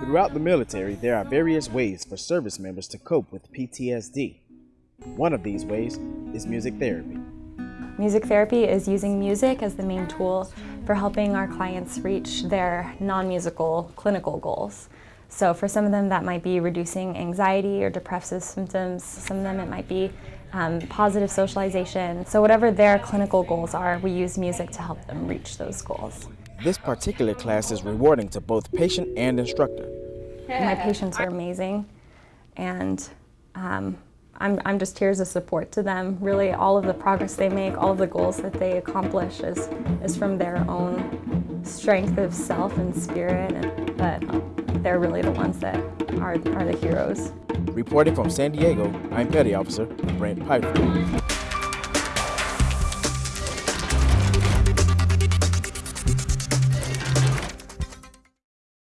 Throughout the military, there are various ways for service members to cope with PTSD. One of these ways is music therapy. Music therapy is using music as the main tool for helping our clients reach their non-musical clinical goals. So for some of them that might be reducing anxiety or depressive symptoms, some of them it might be um, positive socialization. So whatever their clinical goals are, we use music to help them reach those goals. This particular class is rewarding to both patient and instructor. My patients are amazing and um, I'm, I'm just here as a support to them. Really all of the progress they make, all of the goals that they accomplish is, is from their own strength of self and spirit, and, but they're really the ones that are, are the heroes. Reporting from San Diego, I'm Petty Officer Brent Piper.